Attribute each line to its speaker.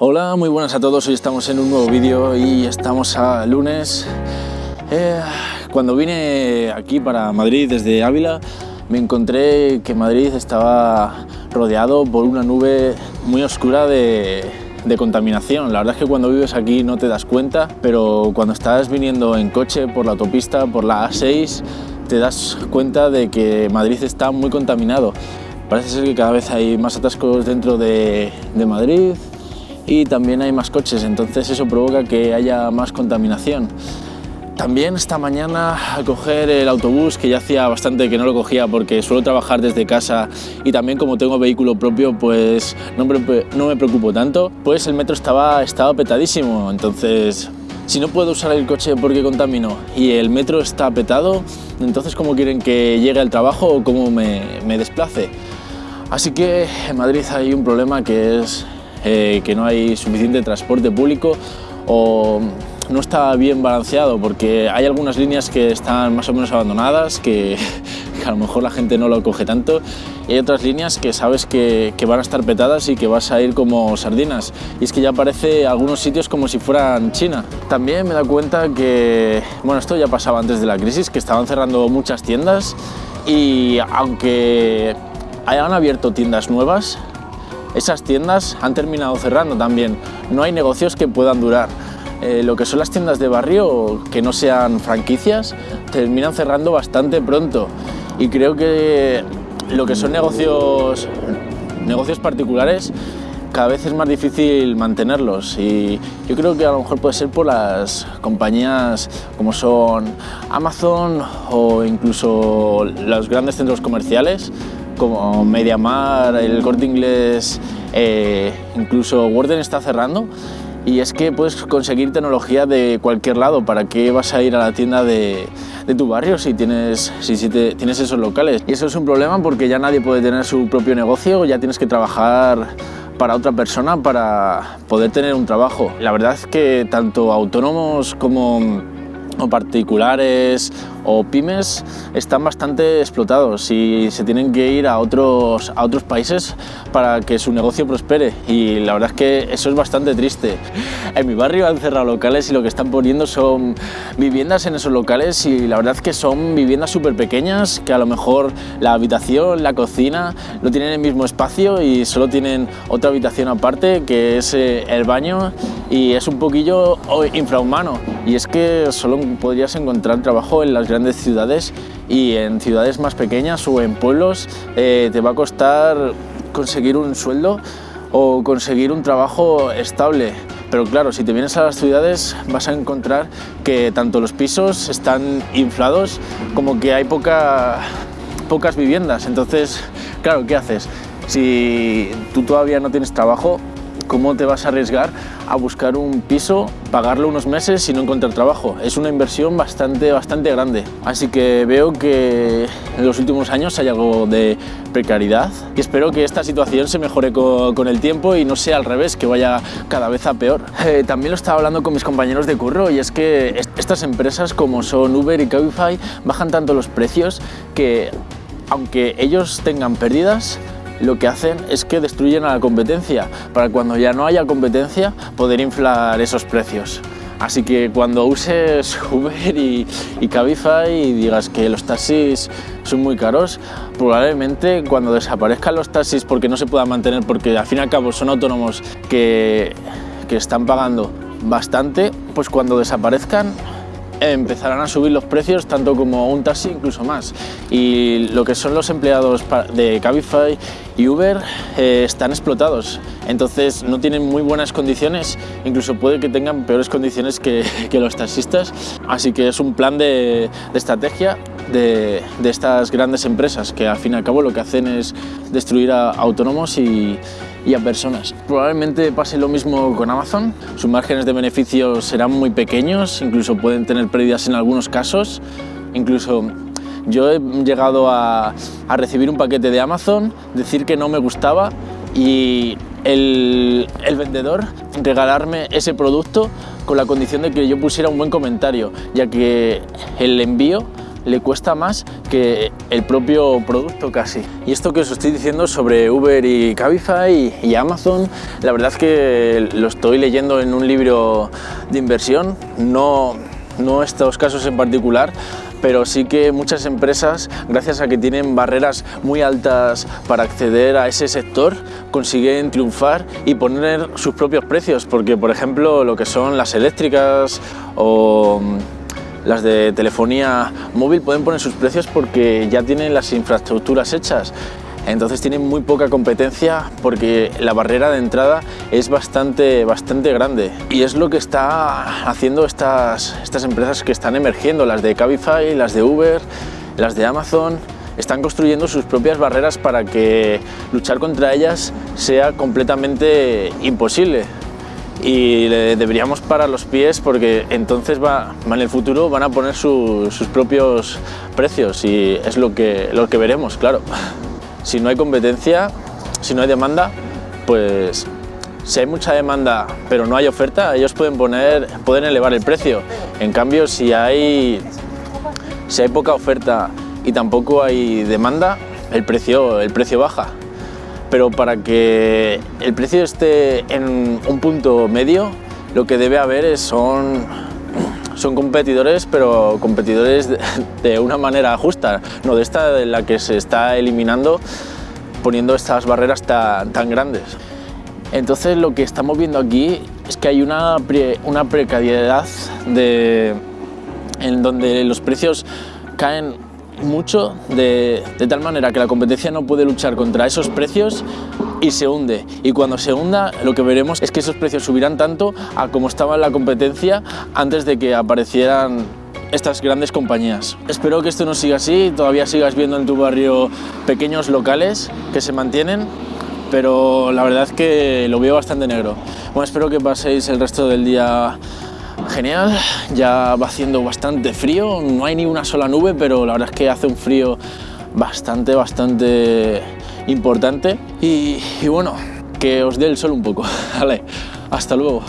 Speaker 1: Hola, muy buenas a todos. Hoy estamos en un nuevo vídeo y estamos a lunes. Eh, cuando vine aquí para Madrid desde Ávila, me encontré que Madrid estaba rodeado por una nube muy oscura de, contaminación. La verdad es que cuando vives aquí no te das cuenta, pero cuando estás viniendo en coche por la autopista, por la A6, te das cuenta de que Madrid está muy contaminado. Parece ser que cada vez hay más atascos dentro de, de Madrid y también hay más coches, entonces eso provoca que haya más contaminación. También esta mañana al coger el autobús, que ya hacía bastante que no lo cogía porque suelo trabajar desde casa y también como tengo vehículo propio pues no me, no me preocupo tanto, pues el metro estaba, estaba petadísimo, entonces si no puedo usar el coche porque contamino y el metro está petado, entonces ¿cómo quieren que llegue al trabajo o cómo me, me desplace? Así que en Madrid hay un problema que es eh, que no hay suficiente transporte público o no está bien balanceado porque hay algunas líneas que están más o menos abandonadas, que, que a lo mejor la gente no lo coge tanto, y hay otras líneas que sabes que, que, van a estar petadas y que vas a ir como sardinas. Y es que ya parece algunos sitios como si fueran China. También me da cuenta que, bueno, esto ya pasaba antes de la crisis, que estaban cerrando muchas tiendas y aunque hayan abierto tiendas nuevas, esas tiendas han terminado cerrando también. No hay negocios que puedan durar. Eh, lo que son las tiendas de barrio, que no sean franquicias, terminan cerrando bastante pronto. Y creo que lo que son negocios, negocios particulares, cada vez es más difícil mantenerlos y yo creo que a lo mejor puede ser por las compañías como son Amazon o incluso los grandes centros comerciales como Mediamar, el Corte Inglés, eh, incluso Warden está cerrando y es que puedes conseguir tecnología de cualquier lado. ¿Para qué vas a ir a la tienda de, de tu barrio si, tienes, si, si te, tienes esos locales? Y eso es un problema porque ya nadie puede tener su propio negocio, ya tienes que trabajar para otra persona para poder tener un trabajo. La verdad es que tanto autónomos como particulares o pymes están bastante explotados y se tienen que ir a otros, a otros países para que su negocio prospere y la verdad es que eso es bastante triste. En mi barrio han cerrado locales y lo que están poniendo son viviendas en esos locales y la verdad es que son viviendas súper pequeñas que a lo mejor la habitación, la cocina no tienen el mismo espacio y solo tienen otra habitación aparte que es eh, el baño y es un poquillo infrahumano y es que solo podrías encontrar trabajo en las grandes ciudades y en ciudades más pequeñas o en pueblos eh, te va a costar conseguir un sueldo o conseguir un trabajo estable. Pero claro, si te vienes a las ciudades vas a encontrar que tanto los pisos están inflados como que hay poca, pocas viviendas. Entonces, claro, ¿qué haces? Si tú todavía no tienes trabajo, ¿cómo te vas a arriesgar a buscar un piso, pagarlo unos meses y no encontrar trabajo? Es una inversión bastante, bastante grande. Así que veo que en los últimos años hay algo de precariedad y espero que esta situación se mejore con, el tiempo y no sea al revés, que vaya cada vez a peor. Eh, también lo estaba hablando con mis compañeros de curro y es que est estas empresas como son Uber y Cabify bajan tanto los precios que aunque ellos tengan pérdidas, lo que hacen es que destruyen a la competencia para cuando ya no haya competencia poder inflar esos precios. Así que cuando uses Uber y, y, Cabify y digas que los taxis son muy caros, probablemente cuando desaparezcan los taxis porque no se puedan mantener, porque al fin y al cabo son autónomos que, que están pagando bastante, pues cuando desaparezcan empezarán a subir los precios tanto como un taxi, incluso más. Y lo que son los empleados de Cabify y Uber eh, están explotados, entonces no tienen muy buenas condiciones, incluso puede que tengan peores condiciones que, que los taxistas. Así que es un plan de, de estrategia de, de, estas grandes empresas que al fin y al cabo lo que hacen es destruir a autónomos y, y a personas. Probablemente pase lo mismo con Amazon, sus márgenes de beneficio serán muy pequeños, incluso pueden tener pérdidas en algunos casos, incluso yo he llegado a, a recibir un paquete de Amazon, decir que no me gustaba y el, el, vendedor regalarme ese producto con la condición de que yo pusiera un buen comentario, ya que el envío le cuesta más que el propio producto casi. Y esto que os estoy diciendo sobre Uber y Cabify y, Amazon, la verdad es que lo estoy leyendo en un libro de inversión, no, no estos casos en particular, pero sí que muchas empresas, gracias a que tienen barreras muy altas para acceder a ese sector, consiguen triunfar y poner sus propios precios, porque por ejemplo lo que son las eléctricas o las de telefonía móvil pueden poner sus precios porque ya tienen las infraestructuras hechas. Entonces tienen muy poca competencia porque la barrera de entrada es bastante, bastante grande. Y es lo que está haciendo estas, estas empresas que están emergiendo, las de Cabify, las de Uber, las de Amazon, están construyendo sus propias barreras para que luchar contra ellas sea completamente imposible y deberíamos parar los pies porque entonces va, en el futuro van a poner sus propios precios y es lo que, lo que veremos, claro. Si no hay competencia, si no hay demanda, pues si hay mucha demanda pero no hay oferta, ellos pueden, poner, pueden elevar el precio. En cambio, si hay, si hay poca oferta y tampoco hay demanda, el precio, el precio baja. Pero para que el precio esté en un punto medio, lo que debe haber es, son son competidores, pero competidores de, una manera justa, no de esta de la que se está eliminando poniendo estas barreras tan, grandes. Entonces lo que estamos viendo aquí es que hay una, una precariedad de, en donde los precios caen mucho de, tal manera que la competencia no puede luchar contra esos precios y se hunde. Y cuando se hunda lo que veremos es que esos precios subirán tanto a como estaba la competencia antes de que aparecieran estas grandes compañías. Espero que esto no siga así, todavía sigas viendo en tu barrio pequeños locales que se mantienen, pero la verdad es que lo veo bastante negro. Bueno, espero que paséis el resto del día genial, ya va haciendo bastante frío, no hay ni una sola nube, pero la verdad es que hace un frío bastante, bastante importante y, bueno, que os dé el sol un poco. Vale, hasta luego.